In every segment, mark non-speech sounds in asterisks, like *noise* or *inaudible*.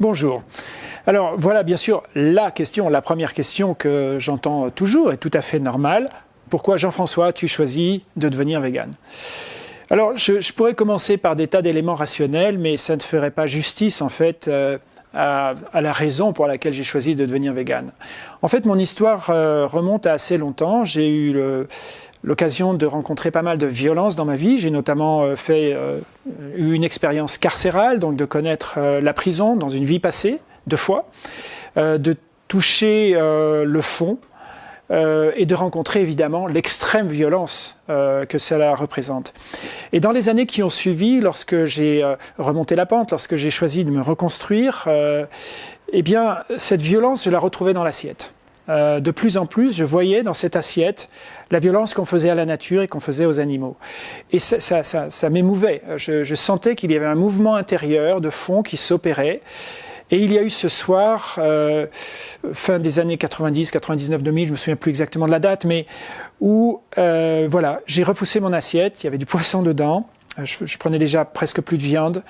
Bonjour. Alors voilà bien sûr la question, la première question que j'entends toujours est tout à fait normale. Pourquoi Jean-François tu choisis de devenir vegan Alors je, pourrais commencer par des tas d'éléments rationnels, mais ça ne ferait pas justice en fait euh, à, la raison pour laquelle j'ai choisi de devenir vegan. En fait mon histoire euh, remonte à assez longtemps. J'ai eu l'occasion de rencontrer pas mal de violences dans ma vie. J'ai notamment euh, fait euh, eu une expérience carcérale, donc de connaître euh, la prison dans une vie passée, deux fois, de toucher le fond et de rencontrer évidemment l'extrême violence que cela représente. Et dans les années qui ont suivi, lorsque j'ai remonté la pente, lorsque j'ai choisi de me reconstruire, eh bien cette violence, je la retrouvais dans l'assiette. Euh, de plus en plus, je voyais dans cette assiette la violence qu'on faisait à la nature et qu'on faisait aux animaux. Et ça, ça, ça, ça m'émouvait. Je, je, sentais qu'il y avait un mouvement intérieur de fond qui s'opérait. Et il y a eu ce soir, euh, fin des années 90, 99, 2000, je me souviens plus exactement de la date, mais où, euh, voilà, j'ai repoussé mon assiette, il y avait du poisson dedans, je, prenais déjà presque plus de viande,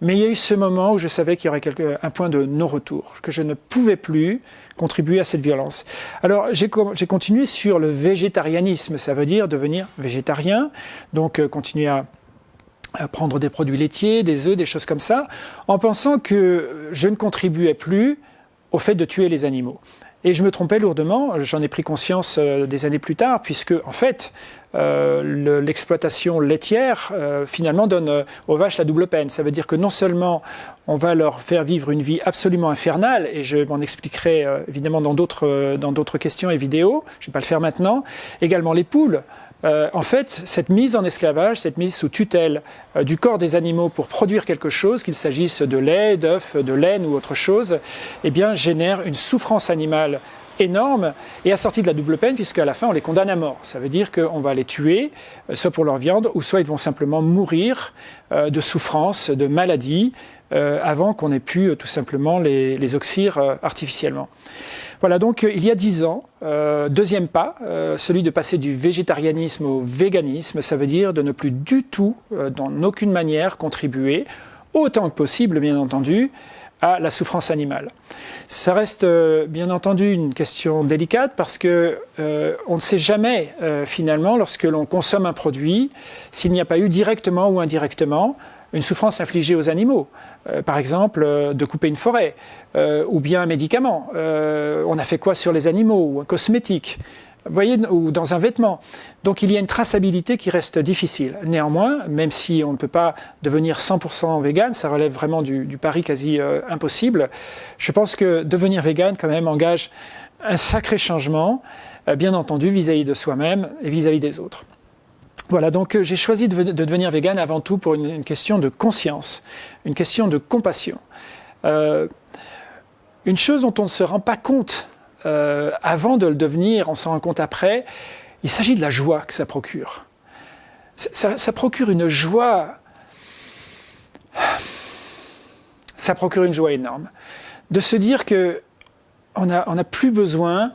mais il y a eu ce moment où je savais qu'il y aurait quelque, un point de non-retour, que je ne pouvais plus contribuer à cette violence. Alors j'ai continué sur le végétarianisme, ça veut dire devenir végétarien, donc euh, continuer à prendre des produits laitiers, des œufs, des choses comme ça, en pensant que je ne contribuais plus au fait de tuer les animaux. Et je me trompais lourdement, j'en ai pris conscience euh, des années plus tard, puisque en fait, euh, l'exploitation laitière euh, finalement donne aux vaches la double peine. Ça veut dire que non seulement on va leur faire vivre une vie absolument infernale, et je m'en expliquerai évidemment dans d'autres questions et vidéos, je ne vais pas le faire maintenant, également les poules. En fait, cette mise en esclavage, cette mise sous tutelle du corps des animaux pour produire quelque chose, qu'il s'agisse de lait, d'œufs, de laine ou autre chose, eh bien, génère une souffrance animale énorme et assorti de la double peine puisqu'à la fin on les condamne à mort. Ça veut dire qu'on va les tuer, euh, soit pour leur viande, ou soit ils vont simplement mourir euh, de souffrance, de maladie, euh, avant qu'on ait pu tout simplement les, les oxyre artificiellement. Voilà, donc il y a dix ans, deuxième pas, celui de passer du végétarianisme au véganisme, ça veut dire de ne plus du tout, dans aucune manière, contribuer, autant que possible bien entendu, à la souffrance animale. Ça reste euh, bien entendu une question délicate parce que euh, on ne sait jamais euh, finalement lorsque l'on consomme un produit s'il n'y a pas eu directement ou indirectement une souffrance infligée aux animaux. par exemple, de couper une forêt ou bien un médicament. on a fait quoi sur les animaux ou un cosmétique? Voyez, ou dans un vêtement. Donc il y a une traçabilité qui reste difficile. Néanmoins, même si on ne peut pas devenir 100% vegan, ça relève vraiment du, pari quasi euh, impossible, je pense que devenir vegan quand même engage un sacré changement, euh, bien entendu vis-à-vis de soi-même et vis-à-vis des autres. Voilà, donc euh, j'ai choisi de, devenir vegan avant tout pour une, question de conscience, une question de compassion. une chose dont on ne se rend pas compte euh, avant de le devenir, on s'en rend compte après, il s'agit de la joie que ça procure. Ça, procure une joie, ça procure une joie énorme. De se dire que on n'a on plus besoin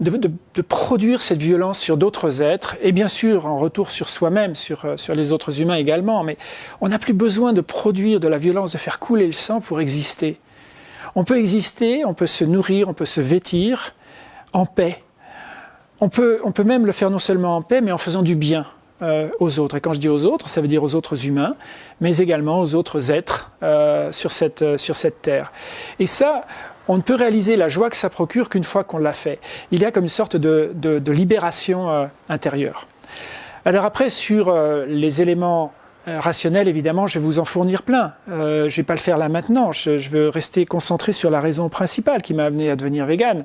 de, de, produire cette violence sur d'autres êtres, et bien sûr en retour sur soi-même, sur, euh, sur les autres humains également, mais on n'a plus besoin de produire de la violence, de faire couler le sang pour exister. On peut exister, on peut se nourrir, on peut se vêtir en paix. On peut, on peut même le faire non seulement en paix, mais en faisant du bien euh, aux autres. Et quand je dis aux autres, ça veut dire aux autres humains, mais également aux autres êtres euh, sur, cette, euh, sur cette terre. Et ça, on ne peut réaliser la joie que ça procure qu'une fois qu'on l'a fait. Il y a comme une sorte de, de, de libération intérieure. Alors après, sur les éléments rationnel, évidemment, je vais vous en fournir plein. Euh, je vais pas le faire là maintenant. Je, je, veux rester concentré sur la raison principale qui m'a amené à devenir vegan.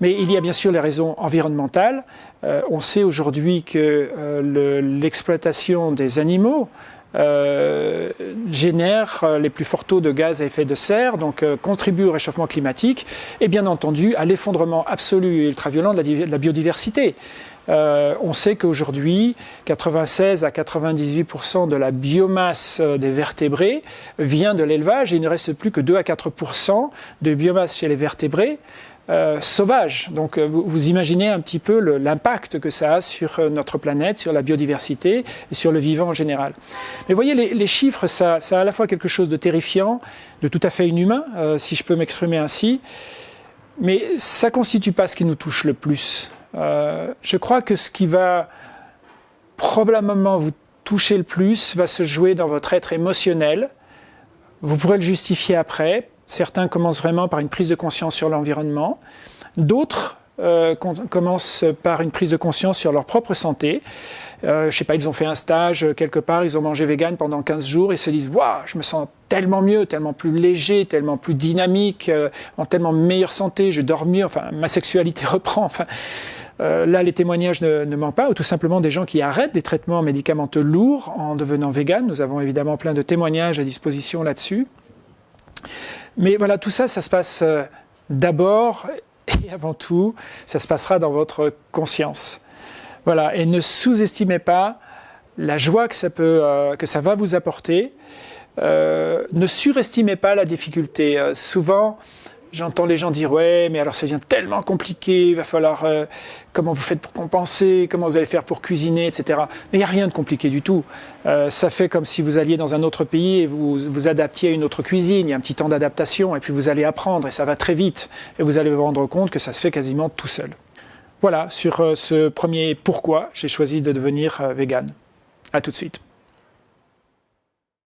Mais il y a bien sûr les raisons environnementales. Euh, on sait aujourd'hui que euh, l'exploitation des animaux euh, génère les plus forts taux de gaz à effet de serre, donc contribue au réchauffement climatique et bien entendu à l'effondrement absolu et ultra-violent de, la biodiversité. On sait qu'aujourd'hui, 96 à 98% de la biomasse des vertébrés vient de l'élevage et il ne reste plus que 2 à 4% de biomasse chez les vertébrés euh, sauvage. Donc euh, vous, imaginez un petit peu l'impact que ça a sur euh, notre planète, sur la biodiversité et sur le vivant en général. Mais voyez, les, chiffres, ça, ça, a à la fois quelque chose de terrifiant, de tout à fait inhumain, si je peux m'exprimer ainsi, mais ça constitue pas ce qui nous touche le plus. Je crois que ce qui va probablement vous toucher le plus va se jouer dans votre être émotionnel. Vous pourrez le justifier après, Certains commencent vraiment par une prise de conscience sur l'environnement. D'autres euh, commencent par une prise de conscience sur leur propre santé. Euh, je sais pas, ils ont fait un stage euh, quelque part, ils ont mangé vegan pendant 15 jours et se disent Waouh, je me sens tellement mieux, tellement plus léger, tellement plus dynamique, euh, en tellement meilleure santé, je dors mieux, enfin, ma sexualité *laughs* reprend. Là, les témoignages ne, ne, manquent pas, ou tout simplement des gens qui arrêtent des traitements médicamenteux lourds en devenant vegan. Nous avons évidemment plein de témoignages à disposition là-dessus. Mais voilà, tout ça, ça se passe euh, d'abord *laughs* et avant tout, ça se passera dans votre conscience. Voilà, et ne sous-estimez pas la joie que ça, peut, euh, que ça va vous apporter. Euh, ne surestimez pas la difficulté. souvent, J'entends les gens dire ouais, mais alors ça devient tellement compliqué, il va falloir euh, comment vous faites pour compenser, comment vous allez faire pour cuisiner, etc. Mais il n'y a rien de compliqué du tout. Euh, ça fait comme si vous alliez dans un autre pays et vous vous adaptiez à une autre cuisine. Il y a un petit temps d'adaptation et puis vous allez apprendre et ça va très vite et vous allez vous rendre compte que ça se fait quasiment tout seul. Voilà sur euh, ce premier pourquoi j'ai choisi de devenir vegan. À tout de suite.